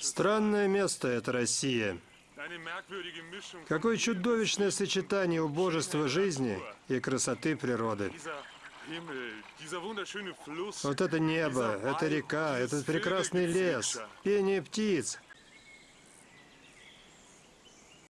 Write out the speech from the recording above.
Странное место это Россия. Какое чудовищное сочетание убожества жизни и красоты природы. Вот это небо, это река, этот прекрасный лес, пение птиц,